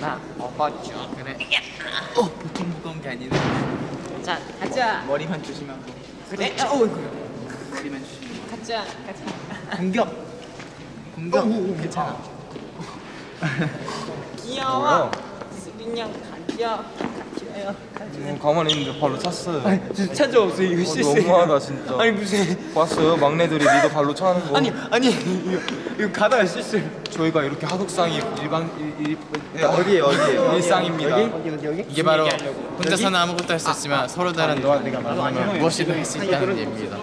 나 먹었죠. 그래. 어, 보통 무거운 게 아니네. 자, 가자. 머리만 조심하고 그래. 어, 이거. 머리만 조심하고 가자. 가자. 공격 공격 괜찮아 귀여워. 수빈양 가 려. 가려요. 음, 가만히 있는데 발로 찼어요. 진짜 찾아오세요. 이거 어, 실수. 너무하다 진짜. 아니 무슨 봤어요? 막내들이 리더 발로 차는 거. 아니 아니 이거, 이거 가다가 실수. 저희가 이렇게 하극상이 일반 일, 일, 네, 어디에 어디에 일상입니다. 어디 어디 여기? 이게 바로 혼자서는 아무것도 할 수 없지만 서로 다른 무엇이든 할 수 있다는 얘기입니다.